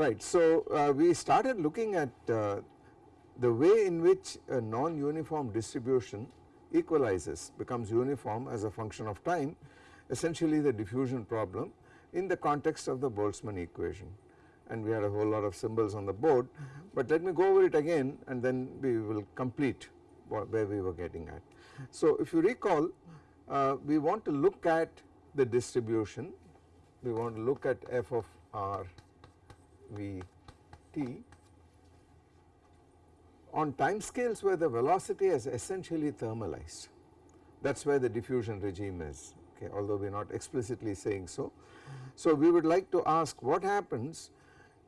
Right. So, uh, we started looking at uh, the way in which a non-uniform distribution equalizes becomes uniform as a function of time essentially the diffusion problem in the context of the Boltzmann equation and we had a whole lot of symbols on the board but let me go over it again and then we will complete where we were getting at. So if you recall uh, we want to look at the distribution we want to look at f of r v t on time scales where the velocity is essentially thermalized that is where the diffusion regime is okay although we are not explicitly saying so. So we would like to ask what happens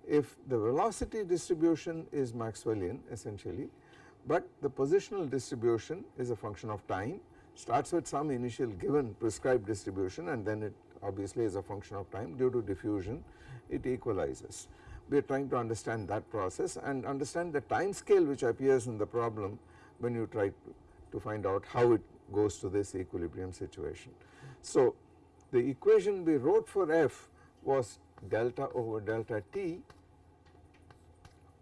if the velocity distribution is Maxwellian essentially but the positional distribution is a function of time starts with some initial given prescribed distribution and then it obviously is a function of time due to diffusion it equalizes. We are trying to understand that process and understand the time scale which appears in the problem when you try to find out how it goes to this equilibrium situation. So the equation we wrote for f was delta over delta t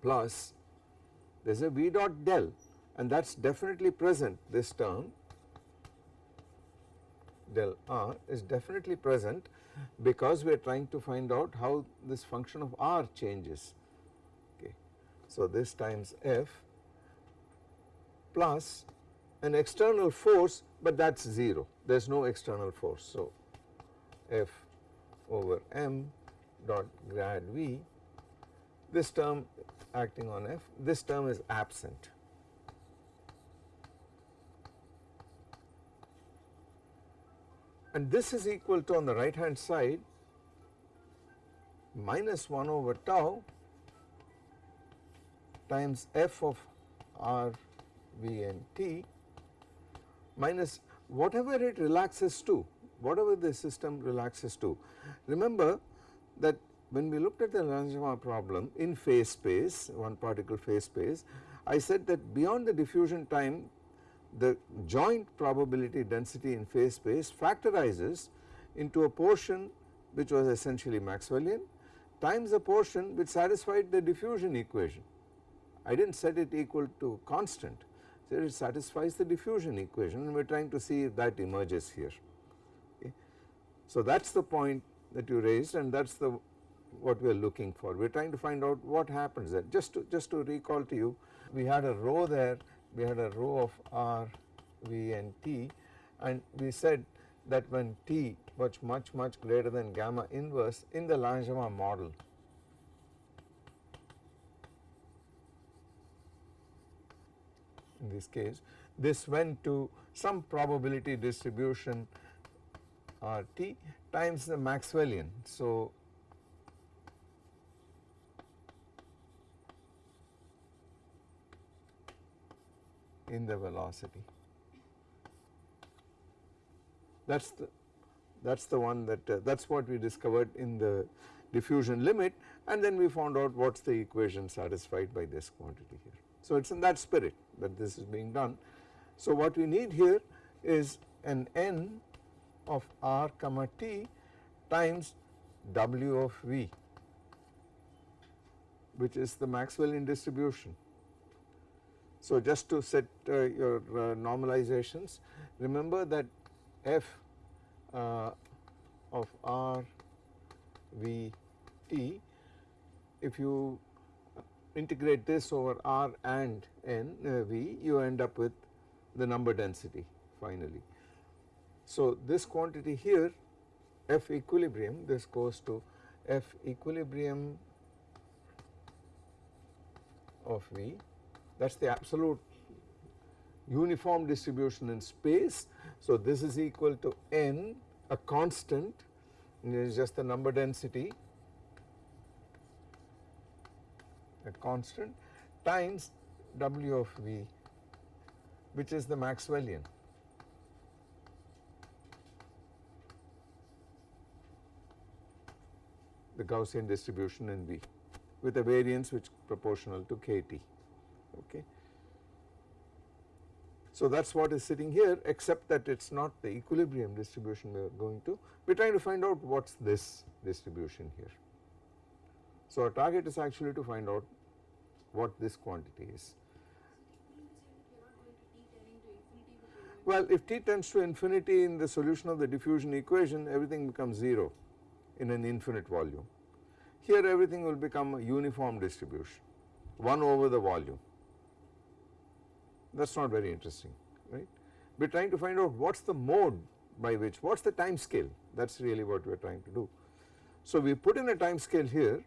plus there is a v dot del and that is definitely present this term del r is definitely present because we are trying to find out how this function of r changes okay. So this times f plus an external force but that is 0 there is no external force. So f over m dot grad v this term acting on f this term is absent and this is equal to on the right hand side minus 1 over tau times f of r v and t minus whatever it relaxes to whatever the system relaxes to. Remember that when we looked at the Langevin problem in phase space one particle phase space I said that beyond the diffusion time the joint probability density in phase space factorizes into a portion which was essentially Maxwellian times a portion which satisfied the diffusion equation. I did not set it equal to constant, so it satisfies the diffusion equation and we are trying to see if that emerges here. Okay. So that is the point that you raised and that is the what we are looking for. We are trying to find out what happens there. Just to, just to recall to you, we had a rho there we had a rho of r, v and t and we said that when t was much much greater than gamma inverse in the Langevin model in this case this went to some probability distribution uh, RT times the Maxwellian. So, in the velocity. That is the that is the one that uh, that is what we discovered in the diffusion limit and then we found out what is the equation satisfied by this quantity here. So it is in that spirit that this is being done. So what we need here is an n of r comma t times w of v which is the Maxwellian distribution so just to set uh, your uh, normalizations remember that f uh, of r v t if you integrate this over r and n uh, v you end up with the number density finally. So this quantity here f equilibrium this goes to f equilibrium of v that is the absolute uniform distribution in space. So this is equal to n a constant it is just the number density a constant times W of V which is the Maxwellian. the Gaussian distribution in V with a variance which proportional to kT okay. So that is what is sitting here except that it is not the equilibrium distribution we are going to, we are trying to find out what is this distribution here. So our target is actually to find out what this quantity is. Well, if t tends to infinity in the solution of the diffusion equation, everything becomes 0 in an infinite volume. Here everything will become a uniform distribution, 1 over the volume. That is not very interesting, right. We are trying to find out what is the mode by which, what is the time scale, that is really what we are trying to do. So we put in a time scale here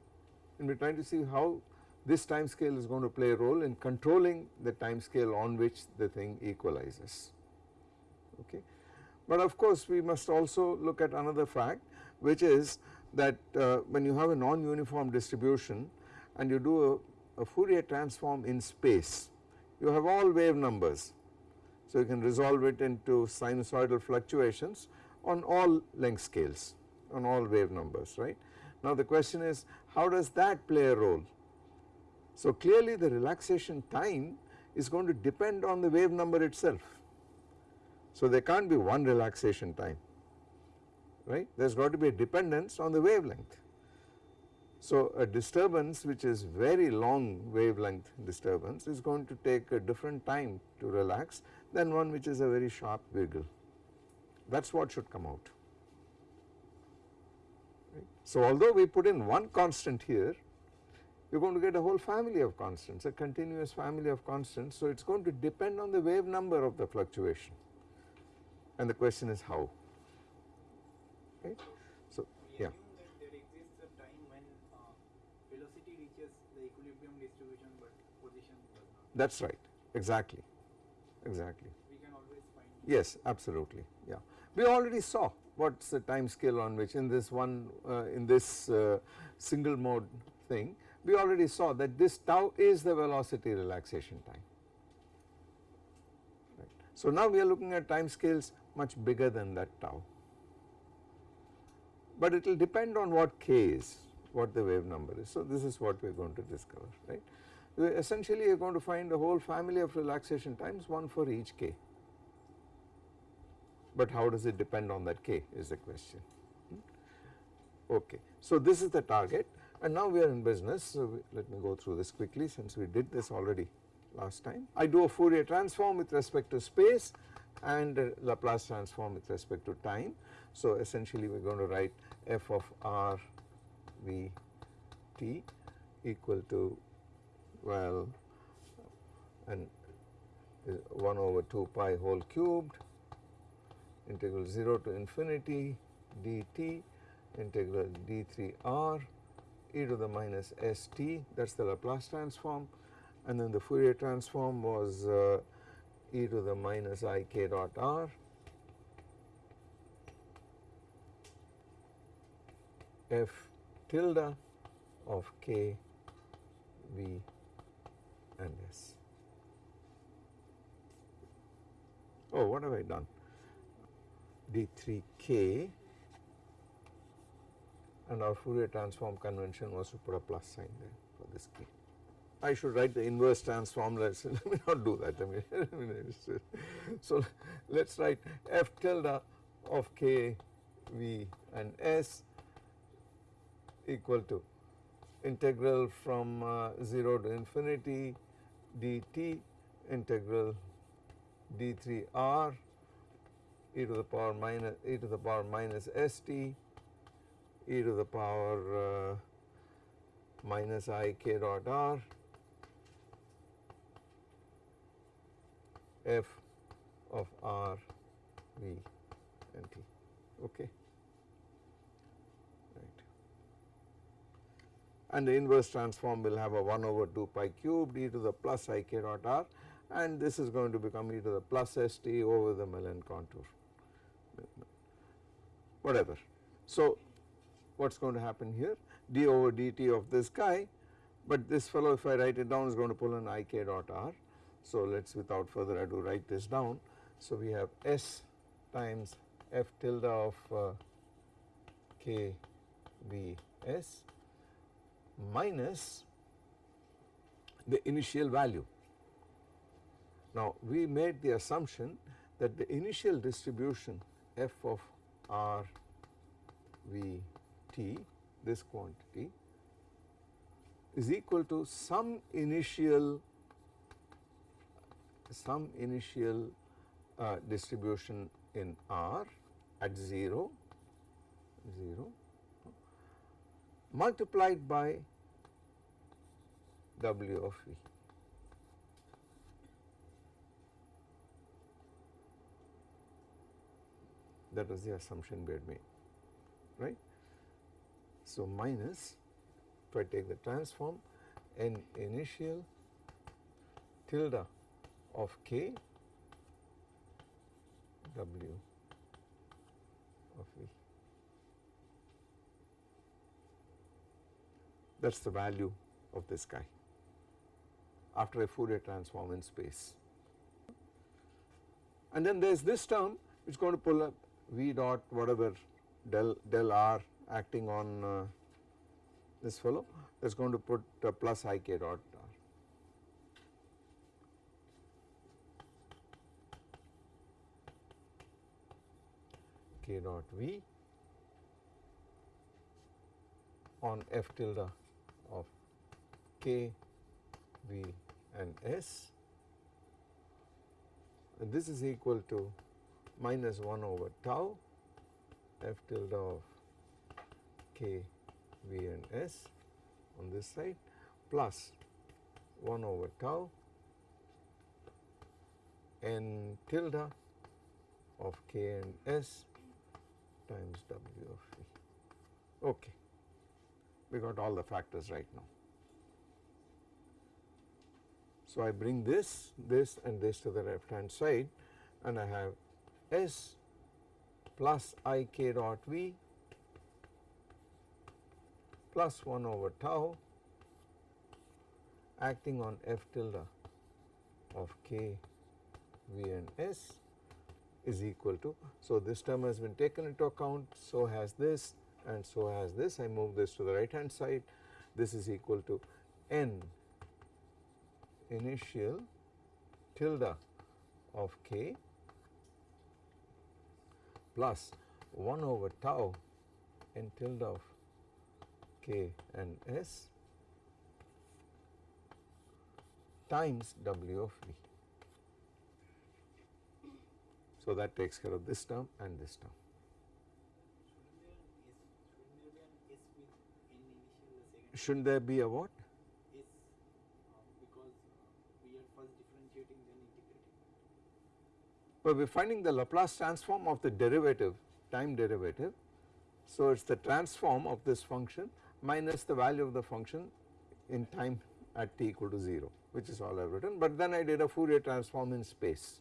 and we are trying to see how this time scale is going to play a role in controlling the time scale on which the thing equalizes okay. But of course we must also look at another fact which is that uh, when you have a non-uniform distribution and you do a, a, Fourier transform in space you have all wave numbers. So you can resolve it into sinusoidal fluctuations on all length scales on all wave numbers right. Now the question is how does that play a role? So clearly the relaxation time is going to depend on the wave number itself so there can't be one relaxation time, right. There has got to be a dependence on the wavelength. So a disturbance which is very long wavelength disturbance is going to take a different time to relax than one which is a very sharp wiggle. That is what should come out. Right. So although we put in one constant here, you are going to get a whole family of constants, a continuous family of constants. So it is going to depend on the wave number of the fluctuation and the question is how right. So we yeah. there exists a time when uh, velocity reaches the equilibrium distribution but position does not. That is right exactly exactly. We can always find. Yes absolutely yeah. We already saw what is the time scale on which in this one uh, in this uh, single mode thing we already saw that this tau is the velocity relaxation time. Right. So now we are looking at time scales much bigger than that tau. But it will depend on what k is, what the wave number is. So this is what we are going to discover, right. We essentially you are going to find a whole family of relaxation times, one for each k. But how does it depend on that k is the question. Hmm? Okay. So this is the target and now we are in business. So we, let me go through this quickly since we did this already last time. I do a Fourier transform with respect to space and Laplace transform with respect to time. So essentially we are going to write f of r v t equal to well and 1 over 2 pi whole cubed integral 0 to infinity dt integral d3 r e to the minus st that is the Laplace transform. And then the Fourier transform was uh, e to the minus i k dot r. F tilde of k v and s. Oh what have I done d3k and our Fourier transform convention was to put a plus sign there for this k. I should write the inverse transform let me not do that I mean, so let us write f tilde of k v and s equal to integral from uh, 0 to infinity dt integral d3 r e to the power minus e to the power minus st e to the power uh, minus i k dot r f of r v and t. Okay and the inverse transform will have a 1 over 2 pi cubed e to the plus i k dot r and this is going to become e to the plus st over the Mellin contour whatever. So what is going to happen here d over dt of this guy but this fellow if I write it down is going to pull an i k dot r so let us without further ado write this down. So we have S times f tilde of uh, k v s minus the initial value. Now we made the assumption that the initial distribution f of r v t this quantity is equal to some initial some initial uh, distribution in R at 0, 0 multiplied by W of V. That was the assumption we had made, right. So, minus if I take the transform n initial tilde of k W of V. That is the value of this guy after a Fourier transform in space. And then there is this term which is going to pull up V dot whatever del del r acting on uh, this fellow that is going to put uh, plus i k dot r. k dot v on f tilde k, v and s and this is equal to minus 1 over tau f tilde of k, v and s on this side plus 1 over tau n tilde of k and s times w of v. Okay, we got all the factors right now. So, I bring this, this and this to the left hand side and I have S plus I k dot V plus 1 over tau acting on F tilde of k, V and S is equal to. So, this term has been taken into account, so has this and so has this. I move this to the right hand side. This is equal to n initial tilde of k plus 1 over tau n tilde of k and s times w of v. So, that takes care of this term and this term. Shouldn't there be a S, shouldn't there be Shouldn't there be a second a what? S uh, because uh, we are first differentiating then integrating. But we are finding the Laplace transform of the derivative time derivative. So, it is the transform of this function minus the value of the function in time at t equal to 0 which is all I have written, but then I did a Fourier transform in space.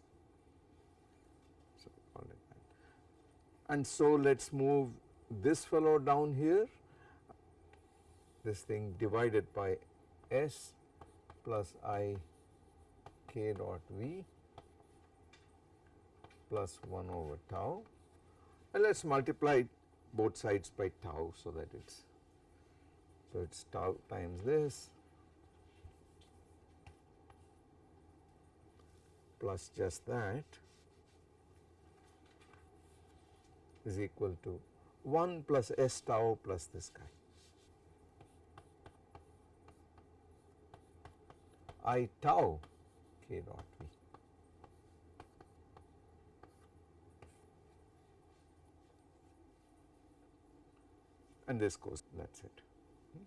So. And so let us move this fellow down here, this thing divided by S plus I k dot V plus 1 over tau and let us multiply both sides by tau so that it is so it is tau times this plus just that is equal to 1 plus s tau plus this guy. I tau k dot v. And this goes that is it. Hmm?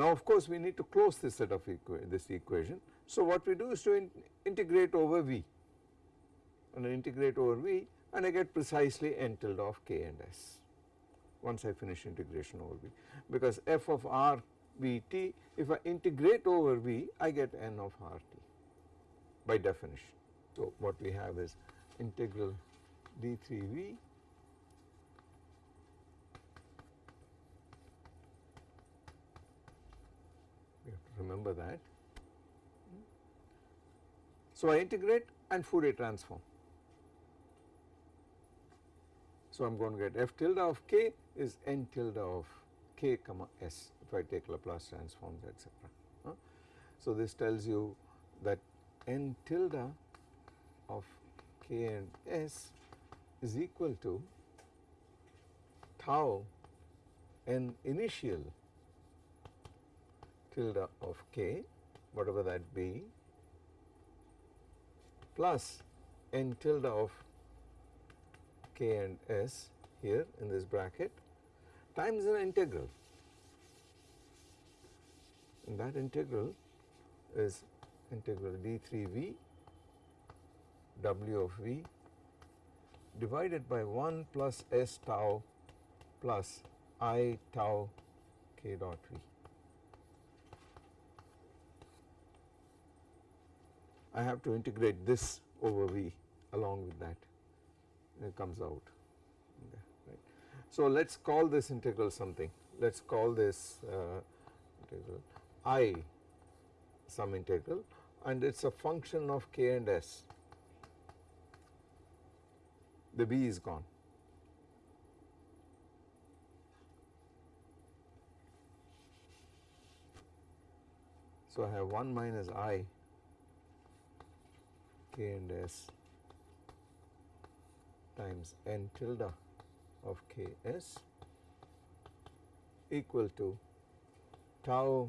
Now of course we need to close this set of equa this equation. So what we do is to in integrate over v and I integrate over v and I get precisely n tilde of k and s once I finish integration over v because f of r v t if I integrate over v I get n of r t by definition. So what we have is integral d 3 v we have to remember that. So I integrate and Fourier transform. So I am going to get f tilde of k is n tilde of k comma s if I take Laplace transforms etc. So this tells you that n tilde of k and s is equal to tau n initial tilde of k whatever that be plus n tilde of k and s here in this bracket times an integral and that integral is integral d3v w of v divided by 1 plus s tau plus i tau k dot v. I have to integrate this over v along with that it comes out okay, right. So let us call this integral something let us call this uh, integral i some integral and it is a function of k and s the v is gone. So I have 1 minus i k and s times n tilde of k s equal to tau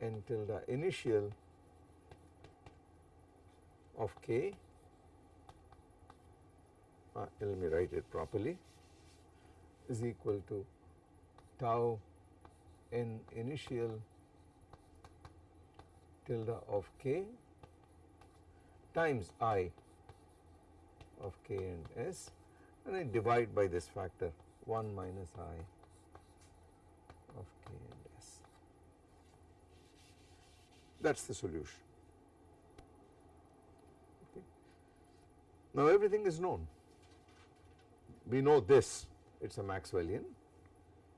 n tilde initial of k. Uh, let me write it properly. Is equal to tau n initial tilde of k times i of k and s and I divide by this factor 1 minus i of k and s. That is the solution. Okay. Now everything is known. We know this, it is a Maxwellian.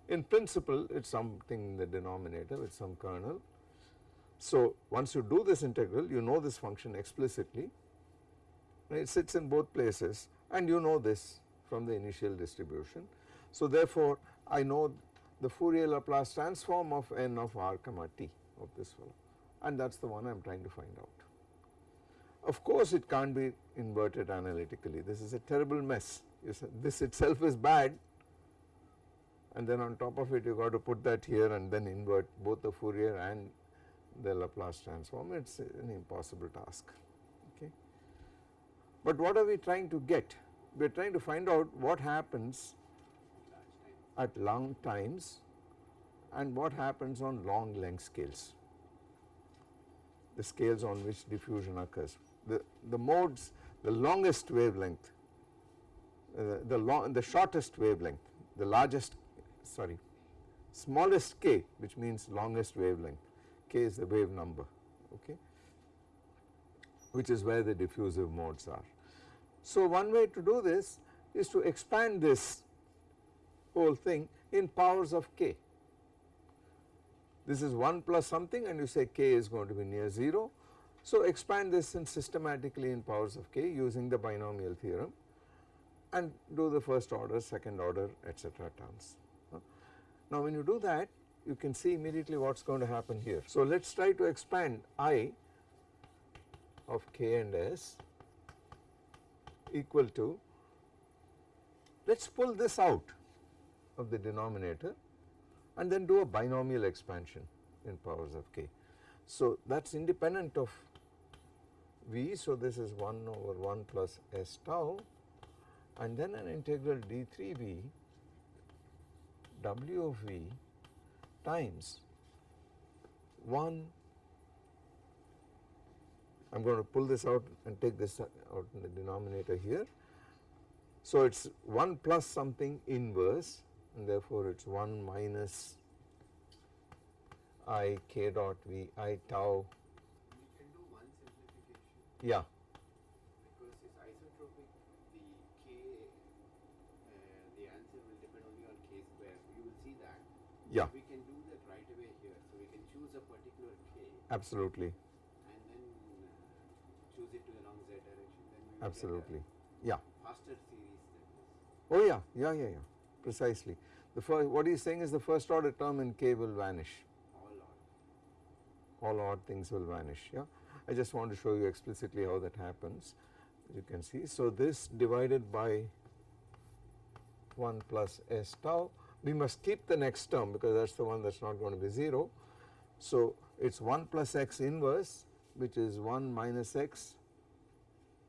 In principle, it is something in the denominator with some kernel so, once you do this integral you know this function explicitly. It sits in both places and you know this from the initial distribution. So, therefore, I know the Fourier Laplace transform of n of r comma t of this fellow and that is the one I am trying to find out. Of course, it can't be inverted analytically. This is a terrible mess. This itself is bad. And then on top of it you got to put that here and then invert both the Fourier and the Laplace transform it is an impossible task okay. But what are we trying to get? We are trying to find out what happens at long times and what happens on long length scales, the scales on which diffusion occurs. The, the modes, the longest wavelength, uh, the, long, the shortest wavelength, the largest sorry smallest k which means longest wavelength k is the wave number okay which is where the diffusive modes are. So one way to do this is to expand this whole thing in powers of k. This is 1 plus something and you say k is going to be near 0. So expand this in systematically in powers of k using the binomial theorem and do the first order, second order etc. terms. Now when you do that you can see immediately what is going to happen here. So let us try to expand i of k and s equal to let us pull this out of the denominator and then do a binomial expansion in powers of k. So that is independent of v so this is 1 over 1 plus s tau and then an integral d3v w of v times 1 I am going to pull this out and take this out in the denominator here. So it is 1 plus something inverse and therefore it is 1 minus i k dot v i tau. We can do one simplification. Yeah. Because it's isotropic, the k, uh, the answer will depend only on k square. You will see that. Yeah. We can do that right away here. So we can choose a particular k Absolutely. and then uh, choose it to the long z direction. Then we Absolutely. Yeah. faster series. Oh yeah, yeah, yeah, yeah. Precisely. The first, what he is saying is the first order term in k will vanish. All odd. all odd things will vanish yeah. I just want to show you explicitly how that happens As you can see. So this divided by 1 plus s tau we must keep the next term because that is the one that is not going to be 0 So it is 1 plus x inverse which is 1 minus x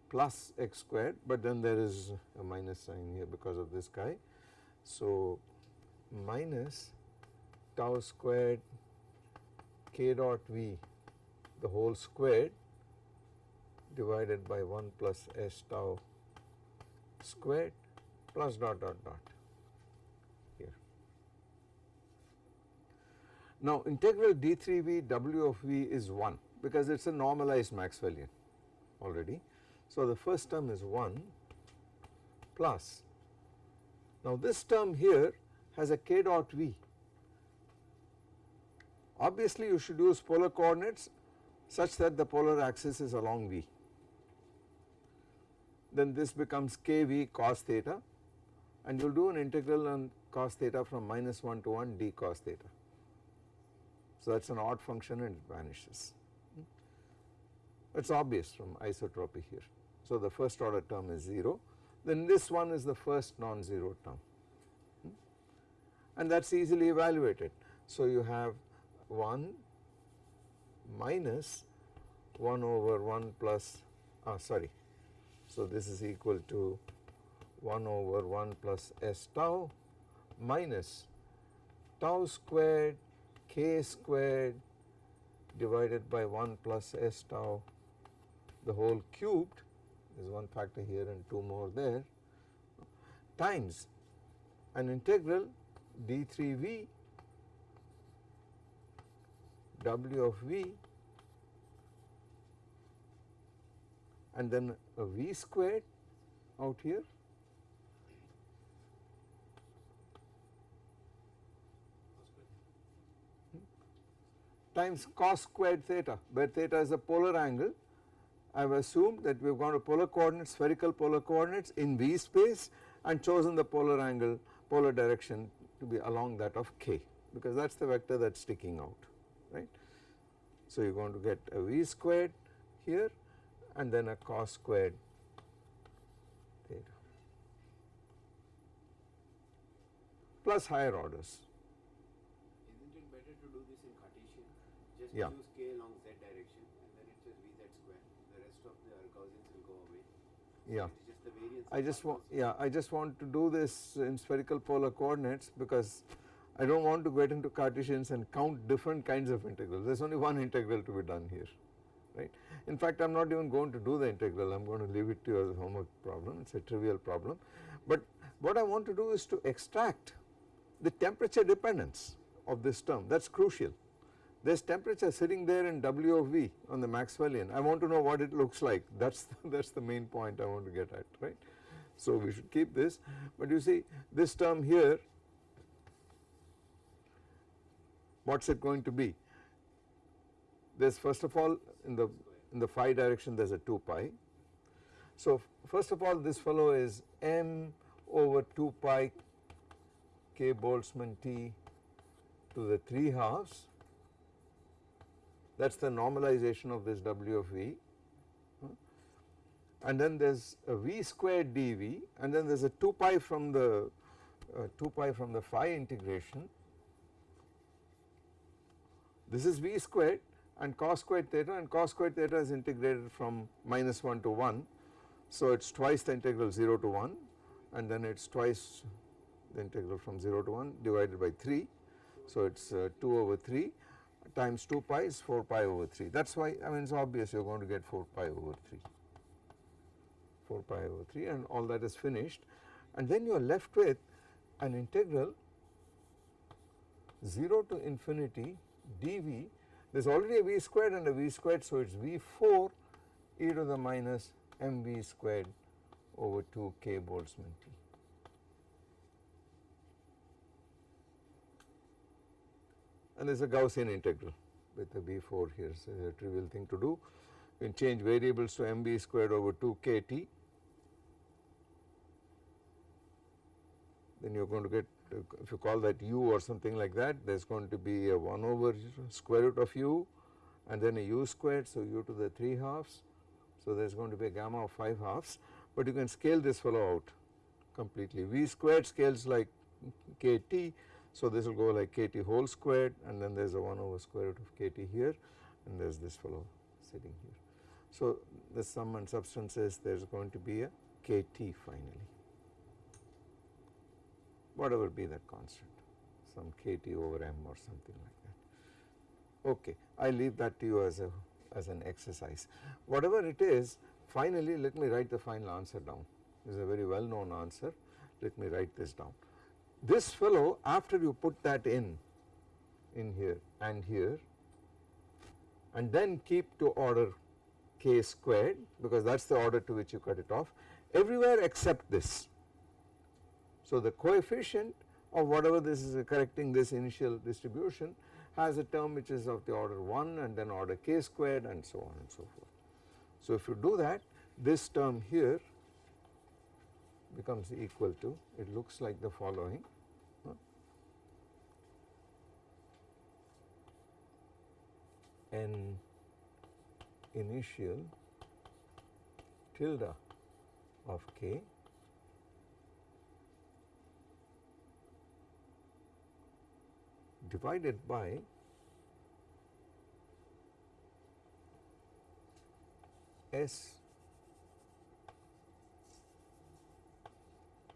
plus x squared but then there is a minus sign here because of this guy. So minus tau squared k dot v the whole squared divided by 1 plus s tau squared plus dot dot dot Now integral d3v w of v is 1 because it is a normalized Maxwellian already. So the first term is 1 plus now this term here has a k dot v. Obviously you should use polar coordinates such that the polar axis is along v. Then this becomes kv cos theta and you will do an integral on cos theta from minus 1 to 1 d cos theta. So that is an odd function and it vanishes. It is obvious from isotropy here. So the first order term is 0 then this one is the first non-zero term and that is easily evaluated. So you have 1 minus 1 over 1 plus ah sorry. So this is equal to 1 over 1 plus s tau minus tau squared k squared divided by 1 plus s tau the whole cubed there is one factor here and 2 more there times an integral d3v w of v and then a v squared out here times cos squared theta where theta is a polar angle I have assumed that we have gone to polar coordinates spherical polar coordinates in v space and chosen the polar angle polar direction to be along that of k because that is the vector that is sticking out right. So you are going to get a v squared here and then a cos squared theta plus higher orders. Isn't it better to do this in Cartesian? Just Yeah. choose k along z direction and then it says vz square. The rest of the Gaussians will go away. Yeah. Just the variance. I just want yeah I just want to do this in spherical polar coordinates because I do not want to get into Cartesians and count different kinds of integrals there is only one integral to be done here right. In fact I am not even going to do the integral I am going to leave it to you as a homework problem it is a trivial problem but what I want to do is to extract the temperature dependence of this term that is crucial there is temperature sitting there in W of V on the Maxwellian. I want to know what it looks like. That is that is the main point I want to get at right. So we should keep this. But you see this term here what is it going to be? There is first of all in the in the phi direction there is a 2 pi. So first of all this fellow is m over 2 pi k Boltzmann T to the 3 halves that is the normalization of this W of V and then there is a V squared dV and then there is a 2 pi from the uh, 2 pi from the phi integration this is V squared and cos squared theta and cos squared theta is integrated from minus 1 to 1. So it is twice the integral 0 to 1 and then it is twice the integral from 0 to 1 divided by 3. So it is uh, 2 over 3 times 2 pi is 4 pi over 3 that is why I mean it is obvious you are going to get 4 pi over 3 4 pi over 3 and all that is finished. And then you are left with an integral 0 to infinity dv. There is already a v squared and a v squared so it is v4 e to the minus mv squared over 2 k Boltzmann T. And there is a Gaussian integral with the v4 here. So a trivial thing to do. You can change variables to mb squared over 2 kt then you are going to get if you call that u or something like that there is going to be a 1 over square root of u and then a u squared. So u to the 3 halves. So there is going to be a gamma of 5 halves. But you can scale this fellow out completely. V squared scales like kt So this will go like kt whole squared and then there is a 1 over square root of kt here and there is this fellow sitting here. So the sum and substance is there is going to be a kt finally whatever be that constant some kt over m or something like that. Okay, I leave that to you as a as an exercise. Whatever it is finally let me write the final answer down this is a very well known answer let me write this down. This fellow after you put that in in here and here and then keep to order k squared because that is the order to which you cut it off everywhere except this. So the coefficient of whatever this is correcting this initial distribution has a term which is of the order 1 and then order k squared and so on and so forth. So if you do that this term here becomes equal to it looks like the following huh? n initial tilde of k divided by S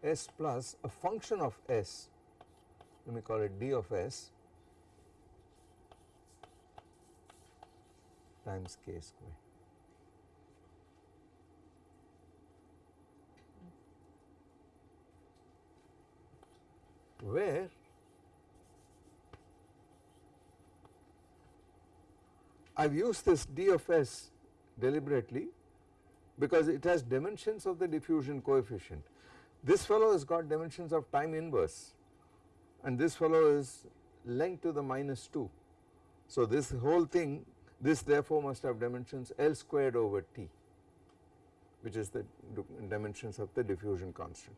S plus a function of S let me call it d of S times k square. Where I have used this d of s deliberately because it has dimensions of the diffusion coefficient. This fellow has got dimensions of time inverse and this fellow is length to the minus 2. So this whole thing this therefore must have dimensions L squared over T which is the dimensions of the diffusion constant.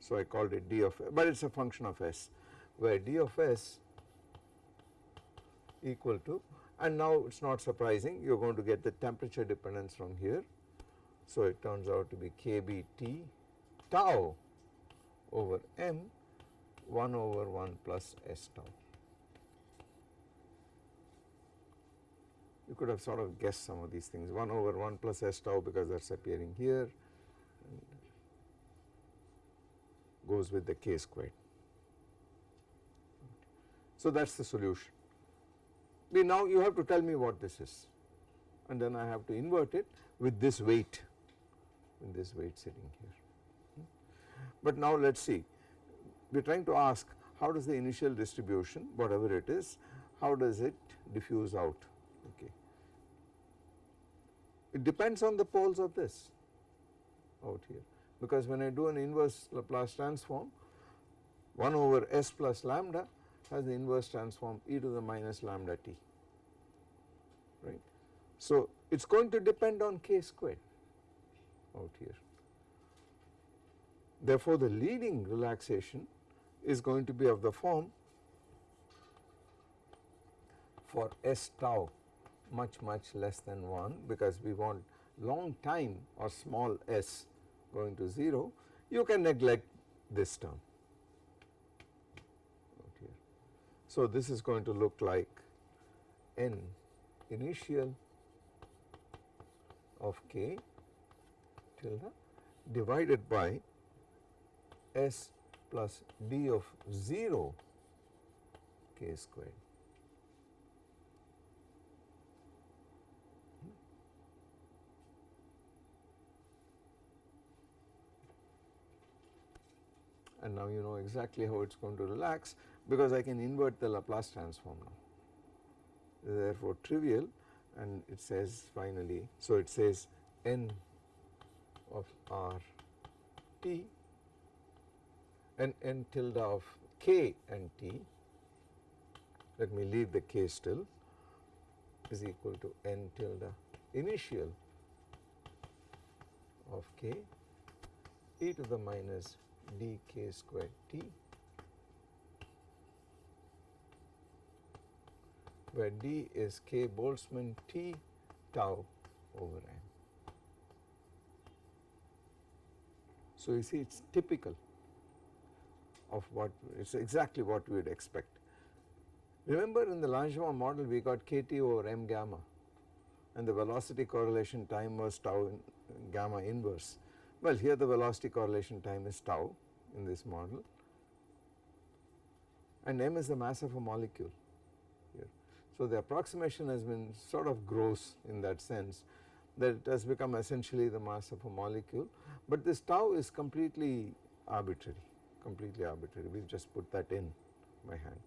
So I called it d of but it is a function of s where d of s equal to and now it is not surprising you are going to get the temperature dependence from here. So it turns out to be kBT tau over m 1 over 1 plus s tau. You could have sort of guessed some of these things 1 over 1 plus s tau because that is appearing here goes with the k squared. So that is the solution. Now you have to tell me what this is and then I have to invert it with this weight with this weight sitting here. But now let us see we are trying to ask how does the initial distribution whatever it is how does it diffuse out okay. It depends on the poles of this out here because when I do an inverse Laplace transform 1 over s plus lambda has the inverse transform e to the minus lambda t right. So it is going to depend on k squared out here. Therefore the leading relaxation is going to be of the form for s tau much much less than 1 because we want long time or small s going to 0 you can neglect this term. So this is going to look like n initial of k tilde divided by s plus d of 0 k squared. And now you know exactly how it is going to relax because I can invert the Laplace transform now therefore trivial and it says finally so it says n of r t and n tilde of k and t. Let me leave the k still. Is equal to n tilde initial of k. E to the minus d k squared t. Where d is k Boltzmann T tau over n. So you see it is typical of what it is exactly what we would expect. Remember in the Langevin model we got kT over m gamma and the velocity correlation time was tau in, gamma inverse. Well here the velocity correlation time is tau in this model and m is the mass of a molecule here. So the approximation has been sort of gross in that sense that it has become essentially the mass of a molecule but this tau is completely arbitrary completely arbitrary. We have just put that in my hand.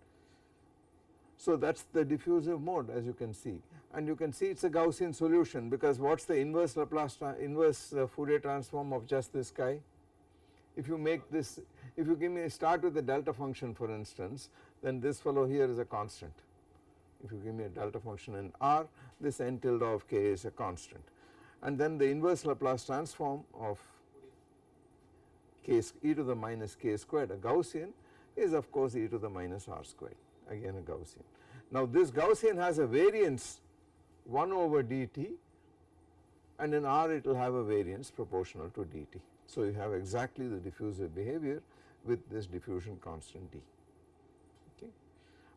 So that is the diffusive mode as you can see. And you can see it is a Gaussian solution because what is the inverse Laplace inverse uh, Fourier transform of just this guy? If you make this if you give me a start with a delta function for instance then this fellow here is a constant. If you give me a delta function in R this n tilde of k is a constant. And then the inverse Laplace transform of k e to the minus k squared a Gaussian is of course e to the minus r squared again a Gaussian. Now this Gaussian has a variance 1 over dt and in R it will have a variance proportional to dt. So you have exactly the diffusive behavior with this diffusion constant d okay.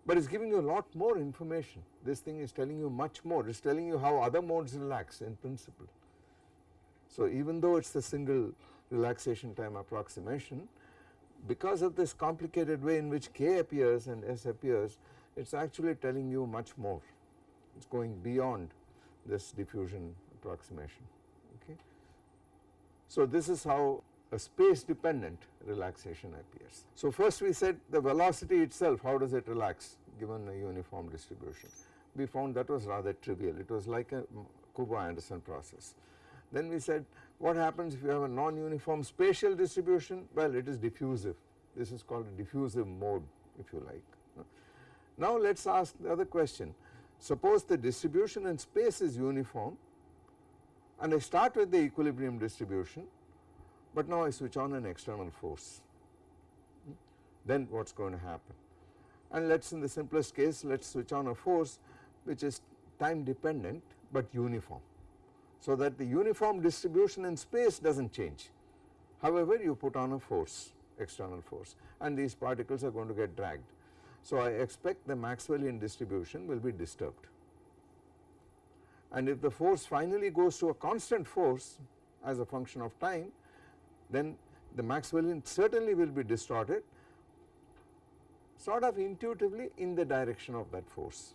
But it is giving you a lot more information this thing is telling you much more it is telling you how other modes relax in principle. So even though it is the single relaxation time approximation because of this complicated way in which k appears and s appears it is actually telling you much more it is going beyond this diffusion approximation okay. So this is how a space dependent relaxation appears. So first we said the velocity itself how does it relax given a uniform distribution we found that was rather trivial it was like a mm, Kubo-Anderson process. Then we said what happens if you have a non-uniform spatial distribution? Well it is diffusive. This is called a diffusive mode if you like. Now let us ask the other question. Suppose the distribution in space is uniform and I start with the equilibrium distribution but now I switch on an external force. Then what is going to happen? And let us in the simplest case let us switch on a force which is time dependent but uniform so that the uniform distribution in space does not change. However, you put on a force external force and these particles are going to get dragged. So, I expect the Maxwellian distribution will be disturbed and if the force finally goes to a constant force as a function of time then the Maxwellian certainly will be distorted sort of intuitively in the direction of that force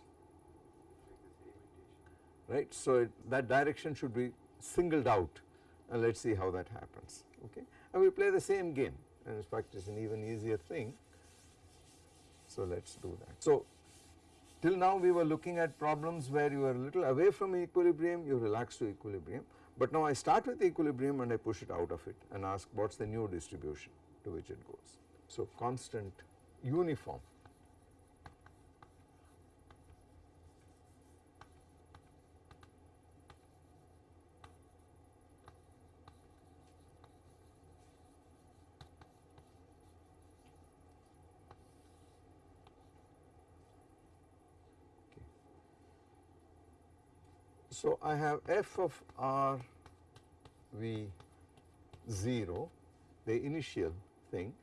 right. So, it, that direction should be singled out and let us see how that happens okay and we play the same game and in fact it is an even easier thing. So, let us do that. So, till now we were looking at problems where you are a little away from equilibrium you relax to equilibrium but now I start with equilibrium and I push it out of it and ask what is the new distribution to which it goes. So, constant uniform So, I have f of r v 0 the initial thing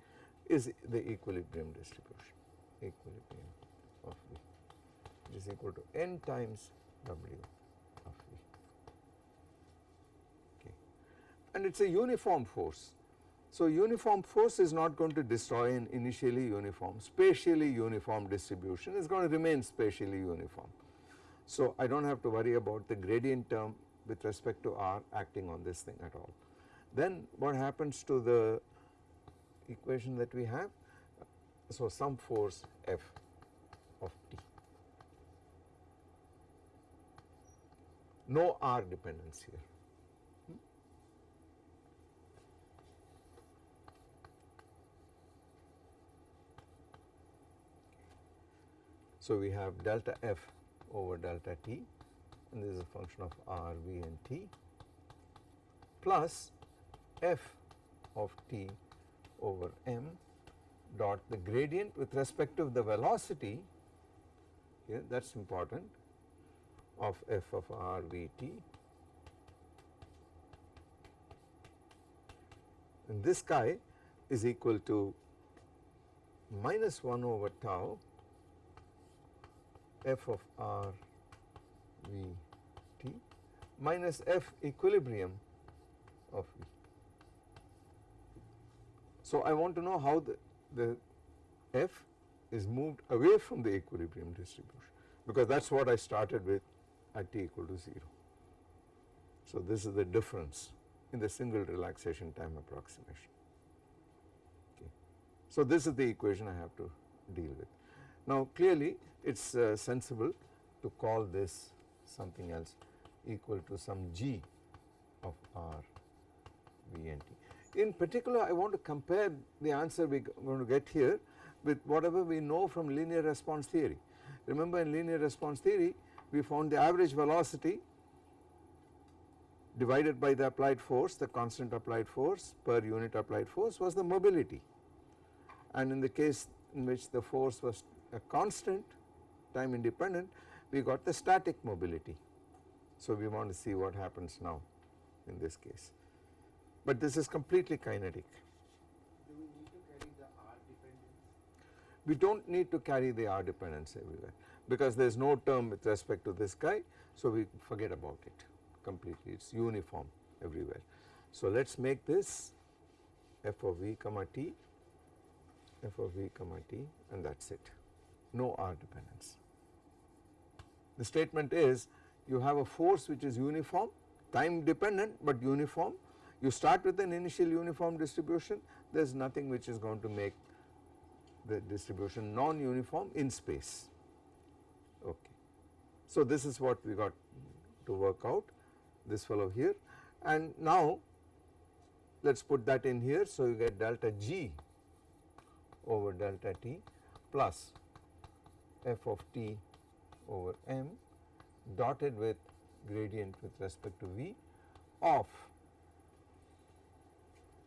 is the equilibrium distribution equilibrium of v which is equal to n times w of v. Okay. And it is a uniform force. So, uniform force is not going to destroy an initially uniform spatially uniform distribution it is going to remain spatially uniform so, I do not have to worry about the gradient term with respect to r acting on this thing at all. Then what happens to the equation that we have? So, some force F of t, no r dependence here. So, we have delta f over delta t and this is a function of r, v and t plus f of t over m dot the gradient with respect to the velocity here that is important of f of r v t. And this guy is equal to minus 1 over tau f of r v t minus f equilibrium of v. So, I want to know how the, the f is moved away from the equilibrium distribution because that is what I started with at t equal to 0. So, this is the difference in the single relaxation time approximation. Okay. So, this is the equation I have to deal with. Now, clearly it is uh, sensible to call this something else equal to some g of r v n t. In particular I want to compare the answer we are going to get here with whatever we know from linear response theory. Remember in linear response theory we found the average velocity divided by the applied force the constant applied force per unit applied force was the mobility and in the case in which the force was a constant time independent we got the static mobility. So we want to see what happens now in this case but this is completely kinetic. Do we need to carry the R dependence? We do not need to carry the R dependence everywhere because there is no term with respect to this guy so we forget about it completely it is uniform everywhere. So let us make this f of v comma t f of v comma t and that is it no R dependence. The statement is you have a force which is uniform time dependent but uniform. You start with an initial uniform distribution there is nothing which is going to make the distribution non-uniform in space. Okay. So this is what we got to work out this fellow here. And now let us put that in here so you get delta g over delta t plus f of t over m dotted with gradient with respect to v of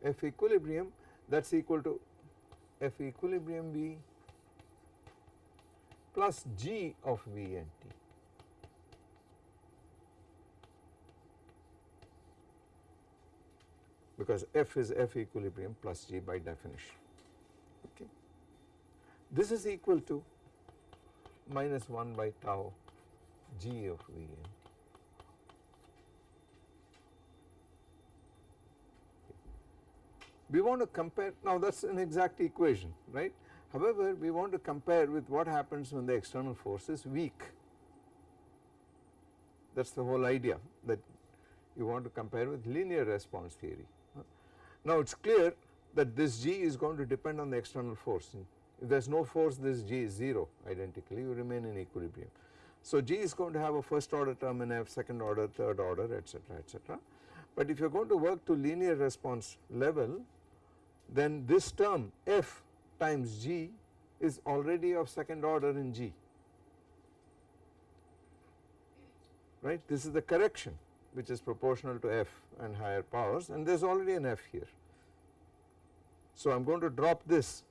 f equilibrium that is equal to f equilibrium v plus g of v and t. because f is f equilibrium plus g by definition. Okay. This is equal to minus 1 by tau g of v n. We want to compare now that is an exact equation right. However, we want to compare with what happens when the external force is weak. That is the whole idea that you want to compare with linear response theory. Now it is clear that this g is going to depend on the external force. If there is no force this g is 0 identically you remain in equilibrium. So g is going to have a first order term in f, second order, third order etc etc. But if you are going to work to linear response level then this term f times g is already of second order in g right this is the correction which is proportional to f and higher powers and there is already an f here. So I am going to drop this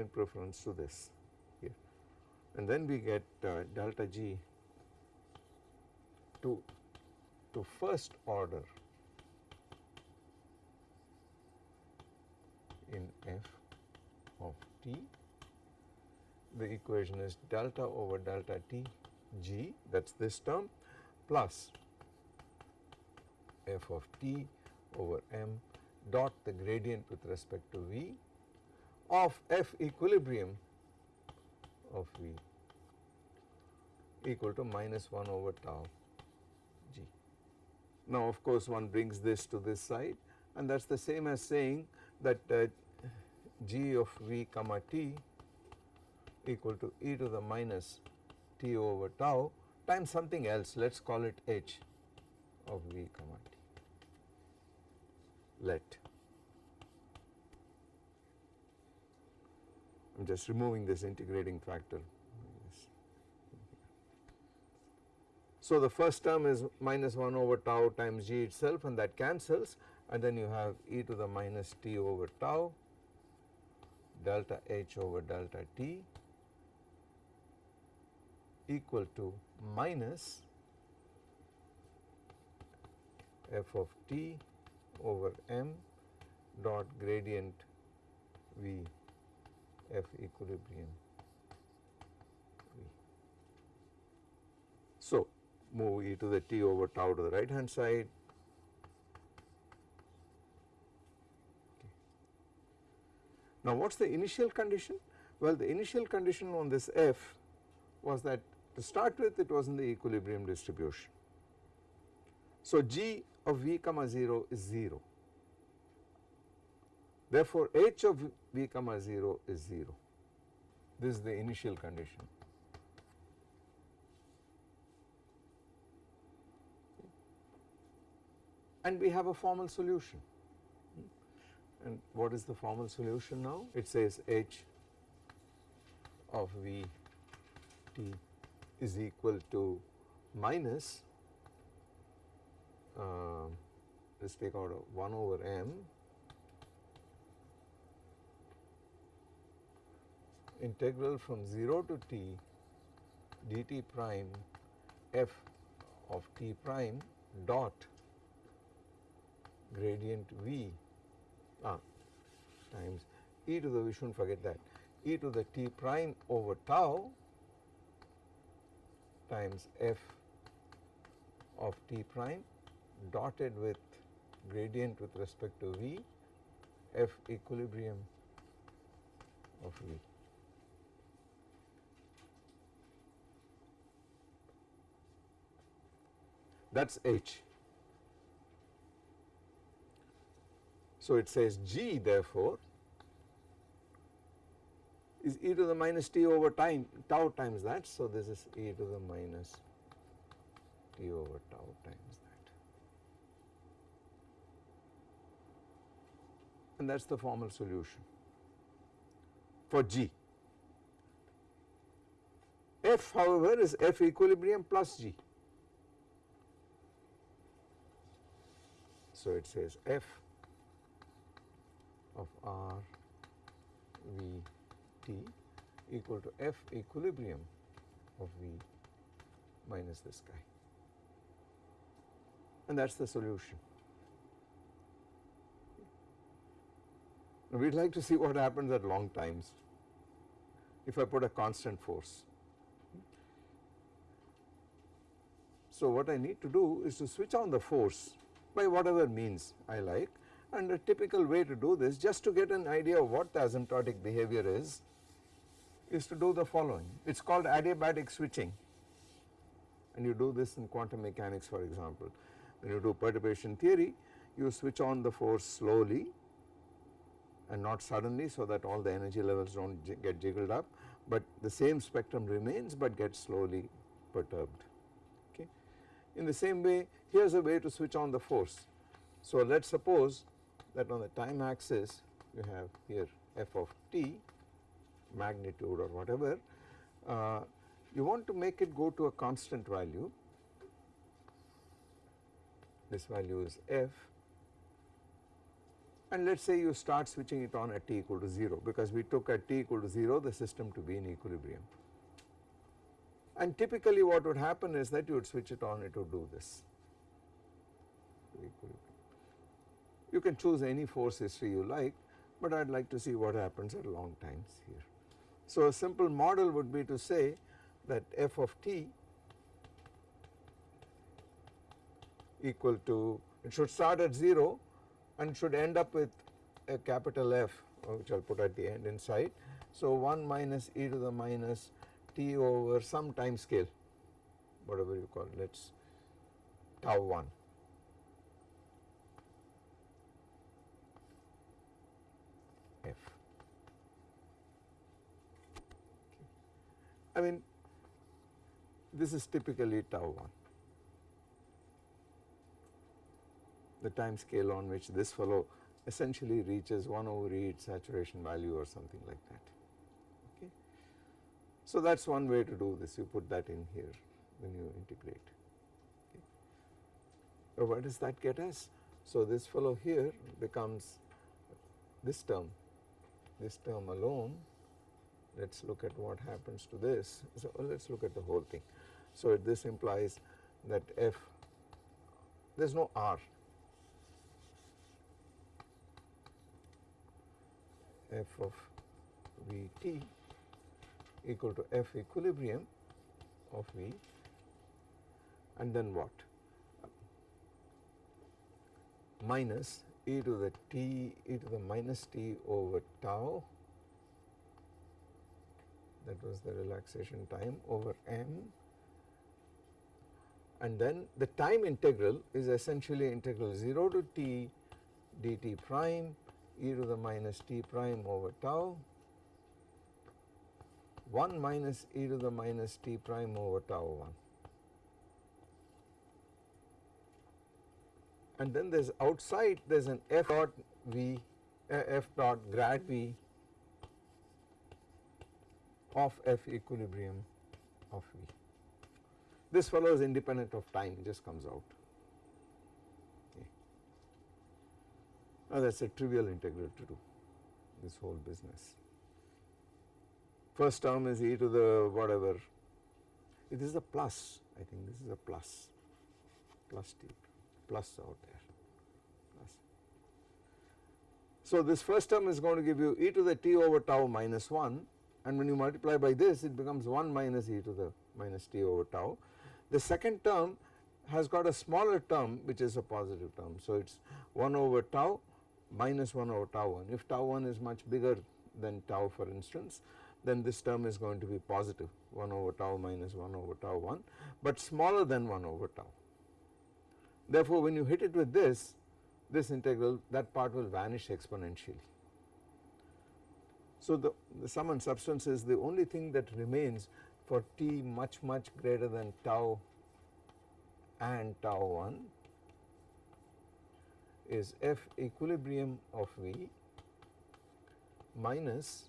in preference to this here. And then we get uh, delta g to, to first order in f of t. The equation is delta over delta t g that is this term plus f of t over m dot the gradient with respect to v of f equilibrium of v equal to minus 1 over tau g. Now of course one brings this to this side and that is the same as saying that uh, g of v comma t equal to e to the minus t over tau times something else. Let us call it h of v comma t. Let I am just removing this integrating factor. So the first term is minus 1 over tau times g itself and that cancels and then you have e to the minus t over tau delta h over delta t equal to minus f of t over m dot gradient v F equilibrium. So, move e to the t over tau to the right hand side. Okay. Now, what is the initial condition? Well, the initial condition on this F was that to start with it was in the equilibrium distribution. So, g of v comma 0 is 0. Therefore, h of v comma 0 is 0. This is the initial condition. And we have a formal solution. And what is the formal solution now? It says h of v t is equal to minus uh, let us take out a 1 over m integral from 0 to t dt prime f of t prime dot gradient v ah, times e to the we should not forget that e to the t prime over tau times f of t prime dotted with gradient with respect to v f equilibrium of v. That is h. So, it says g therefore is e to the minus t over time tau times that. So, this is e to the minus t over tau times that and that is the formal solution for g. F however is F equilibrium plus g. So, it says F of R V T equal to F equilibrium of V minus this guy and that is the solution. We would like to see what happens at long times if I put a constant force. So, what I need to do is to switch on the force by whatever means I like and a typical way to do this just to get an idea of what the asymptotic behavior is, is to do the following. It is called adiabatic switching and you do this in quantum mechanics for example. When you do perturbation theory you switch on the force slowly and not suddenly so that all the energy levels do not get jiggled up, but the same spectrum remains but gets slowly perturbed. In the same way here is a way to switch on the force. So let us suppose that on the time axis you have here f of t magnitude or whatever uh, you want to make it go to a constant value this value is f and let us say you start switching it on at t equal to 0 because we took at t equal to 0 the system to be in equilibrium. And typically what would happen is that you would switch it on it would do this You can choose any force history you like but I would like to see what happens at long times here. So a simple model would be to say that f of t equal to it should start at 0 and should end up with a capital F which I will put at the end inside. So 1 minus e to the minus over some time scale whatever you call it let us tau 1. F. I mean this is typically tau 1. the time scale on which this fellow essentially reaches 1 over e its saturation value or something like that. So that is one way to do this you put that in here when you integrate. Okay. So what does that get us? So this fellow here becomes this term, this term alone let us look at what happens to this. So let us look at the whole thing. So this implies that f there is no r f of V t equal to F equilibrium of V and then what? Minus e to the t e to the minus t over tau. That was the relaxation time over m. And then the time integral is essentially integral 0 to t dt prime e to the minus t prime over tau 1 minus e to the minus t prime over tau 1 and then there is outside there is an f dot v uh, f dot grad v of f equilibrium of v. This fellow is independent of time just comes out. Okay. Now that is a trivial integral to do this whole business. First term is e to the whatever it is a plus I think this is a plus plus t plus out there plus. So this first term is going to give you e to the t over tau minus 1 and when you multiply by this it becomes 1 minus e to the minus t over tau. The second term has got a smaller term which is a positive term. So it is 1 over tau minus 1 over tau 1. If tau 1 is much bigger than tau for instance then this term is going to be positive 1 over tau minus 1 over tau 1 but smaller than 1 over tau. Therefore when you hit it with this this integral that part will vanish exponentially. So the, the sum and substance is the only thing that remains for t much much greater than tau and tau 1 is f equilibrium of V minus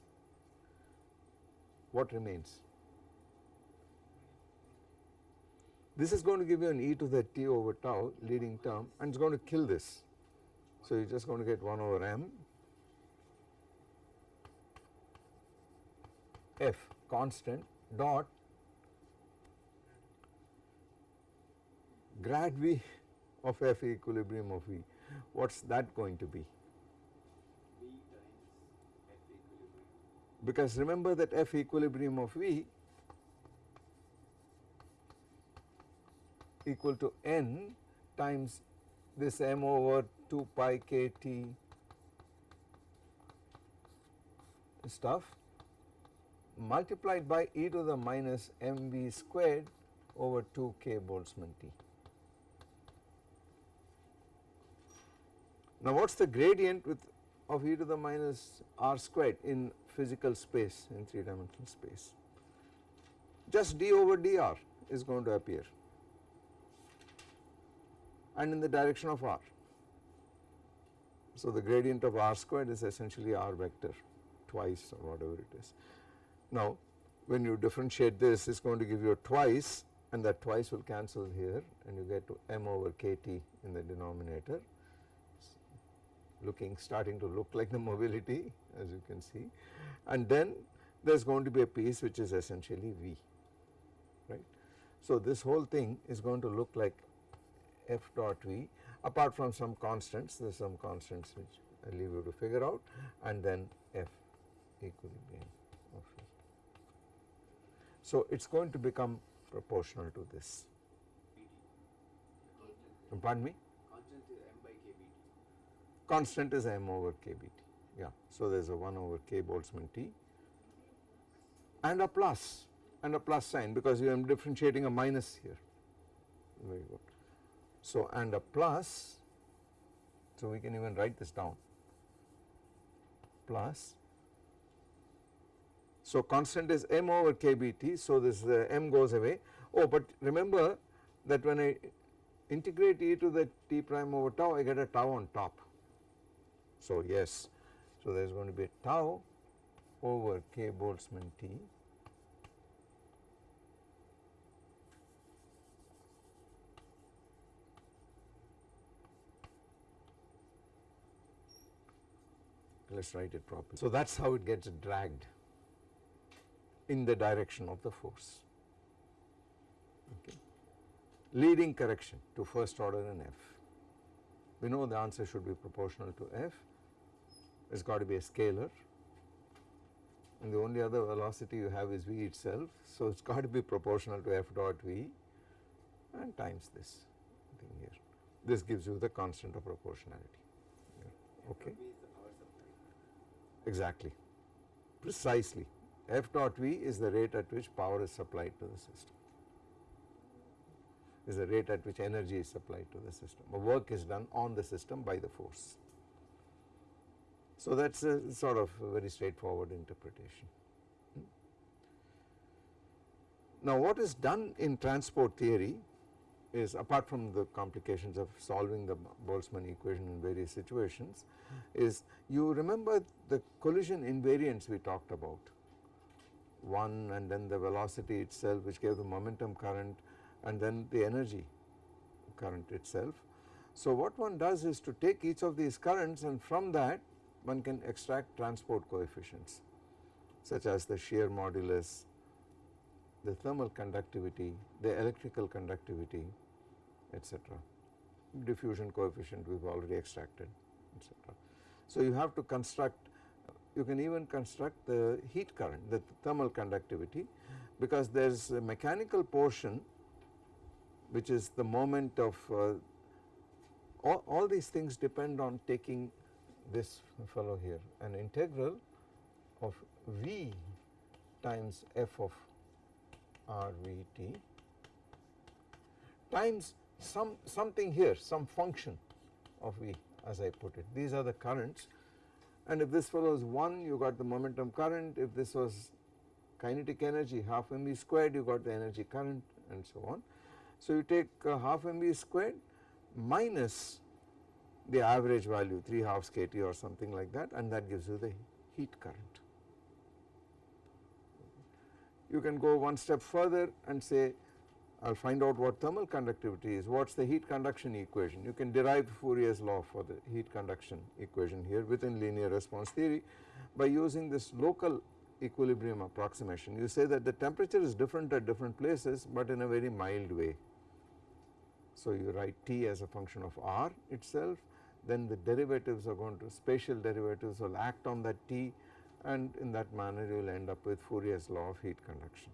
what remains. This is going to give you an e to the t over tau leading term and it is going to kill this. So you are just going to get 1 over m f constant dot grad v of f equilibrium of v what is that going to be V times F equilibrium. Because remember that f equilibrium of v equal to n times this m over 2 pi k t stuff multiplied by e to the minus mv squared over 2 k Boltzmann T. Now what is the gradient with of e to the minus r squared in physical space in 3 dimensional space? Just d over dr is going to appear and in the direction of r. So the gradient of r squared is essentially r vector twice or whatever it is. Now when you differentiate this it is going to give you a twice and that twice will cancel here and you get to m over kt in the denominator looking starting to look like the mobility as you can see and then there is going to be a piece which is essentially V right. So this whole thing is going to look like f dot V apart from some constants there are some constants which I leave you to figure out and then f equilibrium of V. So it is going to become proportional to this pardon me Constant is m by kbt. Constant is m over kbt yeah. So there is a 1 over k Boltzmann T and a plus and a plus sign because you am differentiating a minus here. Very good. So and a plus so we can even write this down. Plus so constant is m over kbt so this uh, m goes away. Oh but remember that when I integrate e to the t prime over tau I get a tau on top so yes so there is going to be tau over k Boltzmann T let us write it properly. So that is how it gets dragged in the direction of the force okay. leading correction to first order in F. We know the answer should be proportional to F, it has got to be a scalar and the only other velocity you have is v itself. So, it has got to be proportional to f dot v and times this thing here. This gives you the constant of proportionality. Okay, exactly, precisely. F dot v is the rate at which power is supplied to the system, is the rate at which energy is supplied to the system, or work is done on the system by the force. So, that is a sort of a very straightforward interpretation. Now, what is done in transport theory is apart from the complications of solving the Boltzmann equation in various situations is you remember the collision invariants we talked about one and then the velocity itself which gave the momentum current and then the energy current itself. So, what one does is to take each of these currents and from that one can extract transport coefficients such as the shear modulus, the thermal conductivity, the electrical conductivity etc. Diffusion coefficient we have already extracted etc. So, you have to construct you can even construct the heat current the thermal conductivity because there is a mechanical portion which is the moment of uh, all, all these things depend on taking this fellow here an integral of V times f of r v t times some something here some function of V as I put it. These are the currents. And if this fellow is 1 you got the momentum current. If this was kinetic energy half mv squared you got the energy current and so on. So you take uh, half mv squared minus the average value 3 halves kT or something like that and that gives you the heat current. You can go one step further and say I will find out what thermal conductivity is, what is the heat conduction equation. You can derive Fourier's law for the heat conduction equation here within linear response theory by using this local equilibrium approximation. You say that the temperature is different at different places but in a very mild way. So you write T as a function of R itself then the derivatives are going to spatial derivatives will act on that T and in that manner you will end up with Fourier's law of heat conduction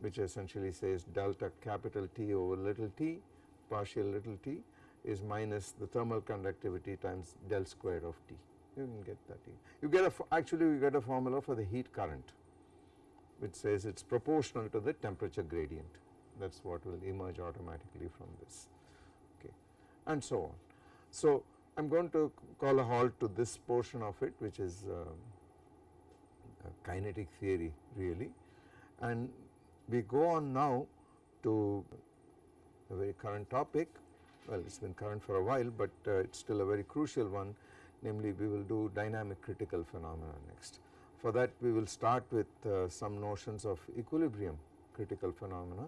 which essentially says delta capital T over little t partial little t is minus the thermal conductivity times del square of T. You can get that. You get a actually you get a formula for the heat current which says it is proportional to the temperature gradient that is what will emerge automatically from this and so on. So I am going to call a halt to this portion of it which is uh, kinetic theory really and we go on now to a very current topic well it has been current for a while but uh, it is still a very crucial one namely we will do dynamic critical phenomena next. For that we will start with uh, some notions of equilibrium critical phenomena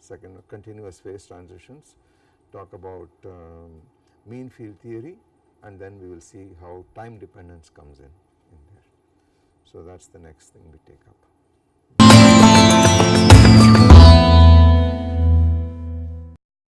second continuous phase transitions talk about um, mean field theory and then we will see how time dependence comes in in there. So that is the next thing we take up.